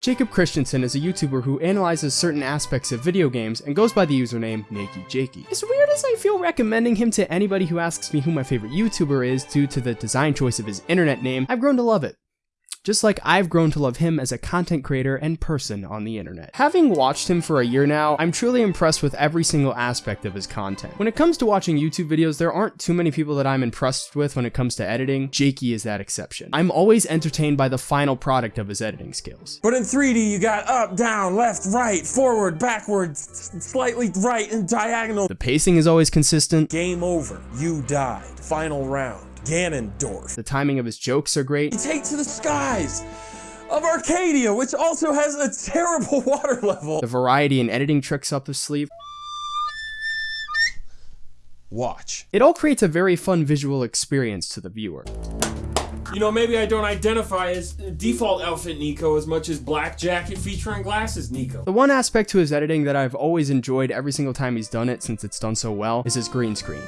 Jacob Christensen is a YouTuber who analyzes certain aspects of video games and goes by the username NakeyJakey. As weird as I feel recommending him to anybody who asks me who my favorite YouTuber is due to the design choice of his internet name, I've grown to love it just like I've grown to love him as a content creator and person on the internet. Having watched him for a year now, I'm truly impressed with every single aspect of his content. When it comes to watching YouTube videos, there aren't too many people that I'm impressed with when it comes to editing. Jakey is that exception. I'm always entertained by the final product of his editing skills. But in 3D, you got up, down, left, right, forward, backwards, slightly right, and diagonal. The pacing is always consistent. Game over. You died. Final round. Ganondorf. The timing of his jokes are great. He takes to the skies of Arcadia, which also has a terrible water level. The variety and editing tricks up his sleeve. Watch. It all creates a very fun visual experience to the viewer. You know, maybe I don't identify as default outfit Nico as much as black jacket featuring glasses Nico. The one aspect to his editing that I've always enjoyed every single time he's done it since it's done so well is his green screen.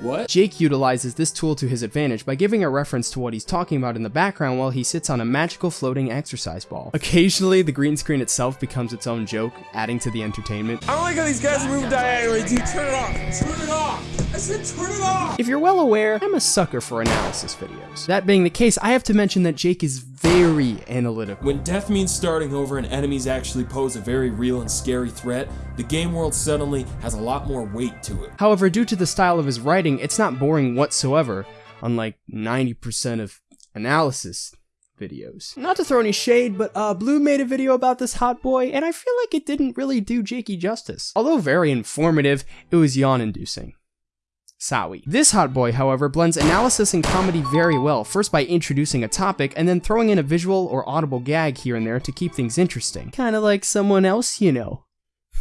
What? Jake utilizes this tool to his advantage by giving a reference to what he's talking about in the background while he sits on a magical floating exercise ball. Occasionally, the green screen itself becomes its own joke, adding to the entertainment. I don't like how these guys move diagonally, dude. Turn it off. Turn it off. I said turn it off. If you're well aware, I'm a sucker for analysis videos. That being the case, I have to mention that Jake is very analytical. When death means starting over and enemies actually pose a very real and scary threat, the game world suddenly has a lot more weight to it. However, due to the style of his writing, it's not boring whatsoever, unlike 90% of analysis videos. Not to throw any shade, but uh, Blue made a video about this hot boy, and I feel like it didn't really do Jakey justice. Although very informative, it was yawn-inducing. Sawi. This hot boy, however, blends analysis and comedy very well, first by introducing a topic, and then throwing in a visual or audible gag here and there to keep things interesting. Kinda like someone else you know.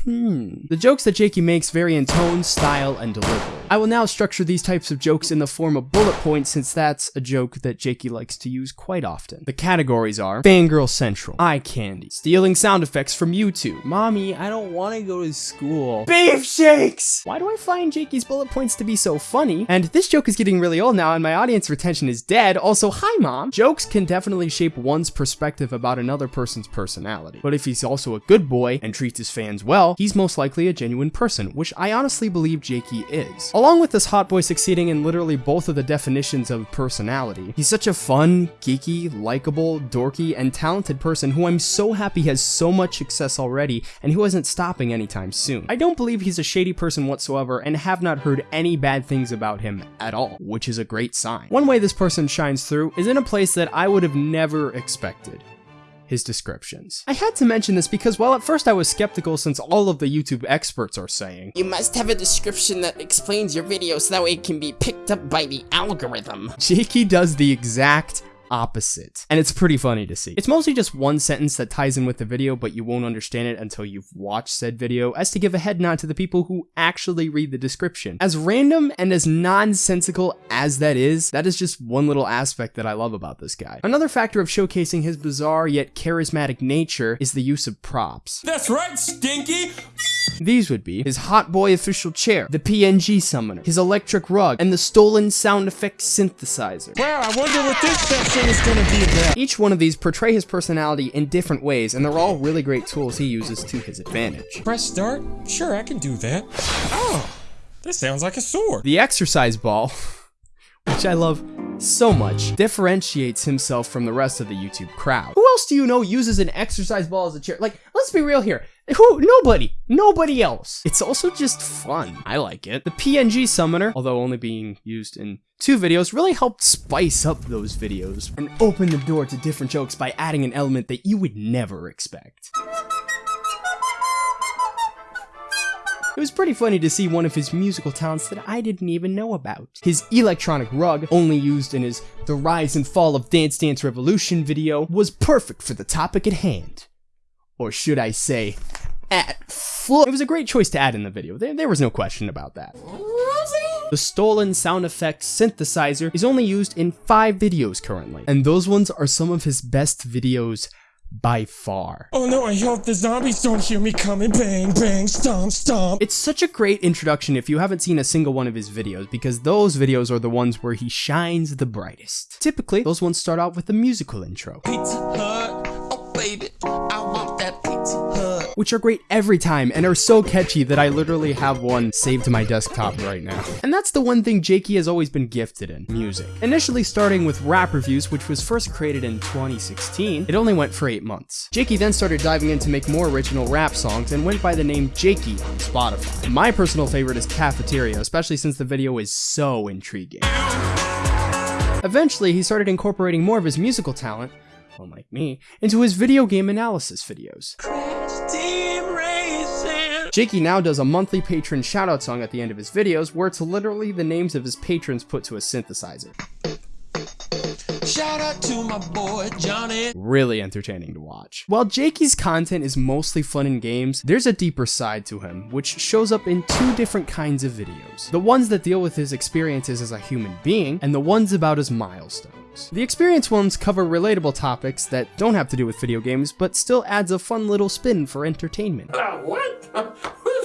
Hmm. The jokes that Jakey makes vary in tone, style, and delivery. I will now structure these types of jokes in the form of bullet points since that's a joke that Jakey likes to use quite often. The categories are Fangirl Central, Eye Candy, Stealing Sound Effects from YouTube, Mommy, I don't want to go to school, Beef Shakes! Why do I find Jakey's bullet points to be so funny? And this joke is getting really old now and my audience retention is dead, also hi mom! Jokes can definitely shape one's perspective about another person's personality. But if he's also a good boy and treats his fans well, he's most likely a genuine person, which I honestly believe Jakey is. Along with this hot boy succeeding in literally both of the definitions of personality, he's such a fun, geeky, likable, dorky, and talented person who I'm so happy has so much success already and who isn't stopping anytime soon. I don't believe he's a shady person whatsoever and have not heard any bad things about him at all, which is a great sign. One way this person shines through is in a place that I would have never expected his descriptions. I had to mention this because while at first I was skeptical since all of the YouTube experts are saying, You must have a description that explains your video so that way it can be picked up by the algorithm. Jakey does the exact opposite. And it's pretty funny to see. It's mostly just one sentence that ties in with the video, but you won't understand it until you've watched said video, as to give a head nod to the people who actually read the description. As random and as nonsensical as that is, that is just one little aspect that I love about this guy. Another factor of showcasing his bizarre yet charismatic nature is the use of props. That's right, Stinky! These would be his Hot Boy official chair, the PNG summoner, his electric rug, and the stolen sound effects synthesizer. Wow, I wonder what this section is gonna be about. Each one of these portray his personality in different ways, and they're all really great tools he uses to his advantage. Press start? Sure, I can do that. Oh, this sounds like a sword. The exercise ball, which I love so much, differentiates himself from the rest of the YouTube crowd. Who else do you know uses an exercise ball as a chair? Like, let's be real here. Who? Nobody. Nobody else. It's also just fun. I like it. The PNG summoner, although only being used in two videos, really helped spice up those videos and open the door to different jokes by adding an element that you would never expect. It was pretty funny to see one of his musical talents that I didn't even know about. His electronic rug, only used in his The Rise and Fall of Dance Dance Revolution video, was perfect for the topic at hand. Or should I say, at foot. It was a great choice to add in the video, there, there was no question about that. The stolen sound effects synthesizer is only used in 5 videos currently, and those ones are some of his best videos by far. Oh no, I hope the zombies don't hear me coming. Bang, bang, stomp, stomp. It's such a great introduction if you haven't seen a single one of his videos, because those videos are the ones where he shines the brightest. Typically, those ones start out with a musical intro. Pizza Hut, oh baby, I want that Pizza Hut. Which are great every time and are so catchy that I literally have one saved to my desktop right now. And that's the one thing Jakey has always been gifted in, music. Initially starting with rap reviews, which was first created in 2016, it only went for 8 months. Jakey then started diving in to make more original rap songs and went by the name Jakey on Spotify. My personal favorite is Cafeteria, especially since the video is so intriguing. Eventually, he started incorporating more of his musical talent, unlike me, into his video game analysis videos. Jakey now does a monthly patron shoutout song at the end of his videos where it's literally the names of his patrons put to a synthesizer. Shout out to my boy Johnny. Really entertaining to watch. While Jakey's content is mostly fun and games, there's a deeper side to him, which shows up in two different kinds of videos. The ones that deal with his experiences as a human being, and the ones about his milestones. The experience ones cover relatable topics that don't have to do with video games, but still adds a fun little spin for entertainment. Uh, what?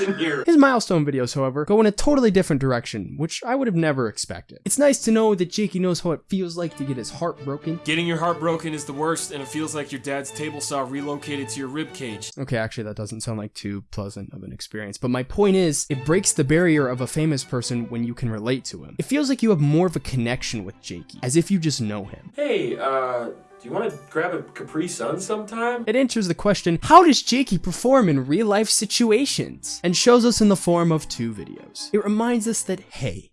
There's in here. His milestone videos, however, go in a totally different direction, which I would have never expected. It's nice to know that Jakey knows how it feels like to get his heart broken. Getting your heart broken is the worst, and it feels like your dad's table saw relocated to your rib cage. Okay, actually, that doesn't sound like too pleasant of an experience, but my point is, it breaks the barrier of a famous person when you can relate to him. It feels like you have more of a connection with Jakey, as if you just know him. Hey, uh, do you want to grab a Capri Sun sometime? It answers the question, how does Jakey perform in real life situations? And shows us in the form of two videos. It reminds us that, hey,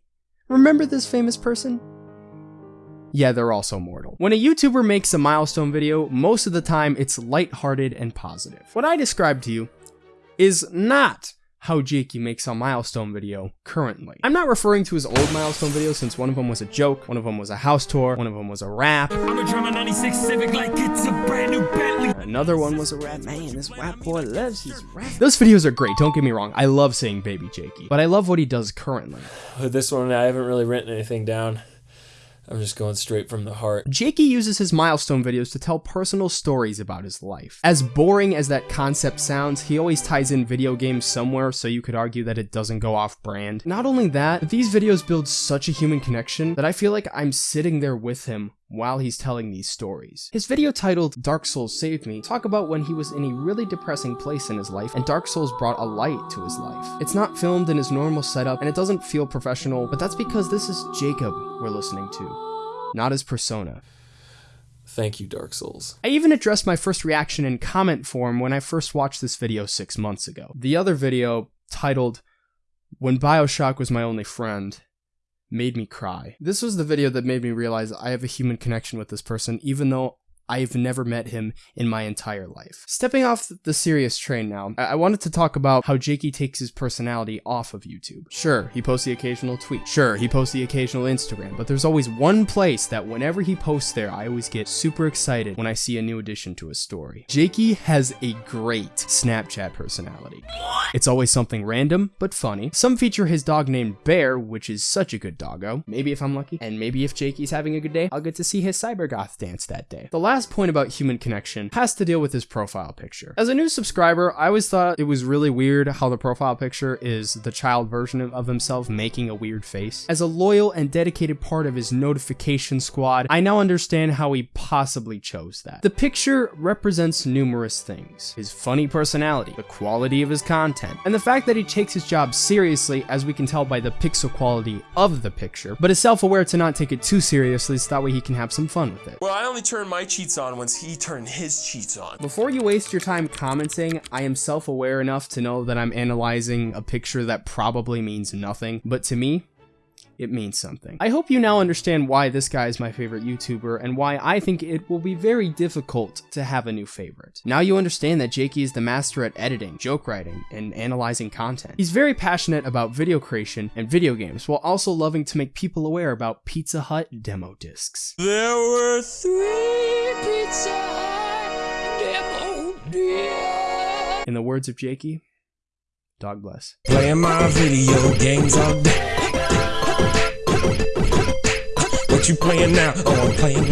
remember this famous person? Yeah, they're also mortal. When a YouTuber makes a milestone video, most of the time it's lighthearted and positive. What I described to you is not how Jakey makes a milestone video currently. I'm not referring to his old milestone videos since one of them was a joke, one of them was a house tour, one of them was a rap, I'm a drummer 96 Civic like it's a brand new Bentley. Another one was a rap. Man, this rap boy loves his rap. Those videos are great, don't get me wrong. I love saying Baby Jakey, but I love what he does currently. This one, I haven't really written anything down. I'm just going straight from the heart. Jakey uses his milestone videos to tell personal stories about his life. As boring as that concept sounds, he always ties in video games somewhere, so you could argue that it doesn't go off brand. Not only that, these videos build such a human connection that I feel like I'm sitting there with him while he's telling these stories. His video titled Dark Souls Saved Me talk about when he was in a really depressing place in his life and Dark Souls brought a light to his life. It's not filmed in his normal setup and it doesn't feel professional, but that's because this is Jacob we're listening to, not his persona. Thank you, Dark Souls. I even addressed my first reaction in comment form when I first watched this video six months ago. The other video, titled When Bioshock Was My Only Friend, made me cry. This was the video that made me realize I have a human connection with this person, even though I've never met him in my entire life. Stepping off the serious train now, I, I wanted to talk about how Jakey takes his personality off of YouTube. Sure, he posts the occasional tweet. Sure, he posts the occasional Instagram, but there's always one place that whenever he posts there, I always get super excited when I see a new addition to his story. Jakey has a great Snapchat personality. It's always something random, but funny. Some feature his dog named Bear, which is such a good doggo. Maybe if I'm lucky. And maybe if Jakey's having a good day, I'll get to see his Cybergoth dance that day. The last point about human connection has to deal with his profile picture. As a new subscriber, I always thought it was really weird how the profile picture is the child version of- himself making a weird face. As a loyal and dedicated part of his notification squad, I now understand how he possibly chose that. The picture represents numerous things. His funny personality, the quality of his content, and the fact that he takes his job seriously as we can tell by the pixel quality of the picture, but is self-aware to not take it too seriously so that way he can have some fun with it. Well, I only turn my cheats on once he turned his cheats on. Before you waste your time commenting, I am self aware enough to know that I'm analyzing a picture that probably means nothing, but to me, it means something. I hope you now understand why this guy is my favorite YouTuber and why I think it will be very difficult to have a new favorite. Now you understand that Jakey is the master at editing, joke writing, and analyzing content. He's very passionate about video creation and video games while also loving to make people aware about Pizza Hut demo discs. There were three Pizza Hut demo deal. In the words of Jakey, dog bless. Playing my video games all day. What you playing now? Oh, I'm playing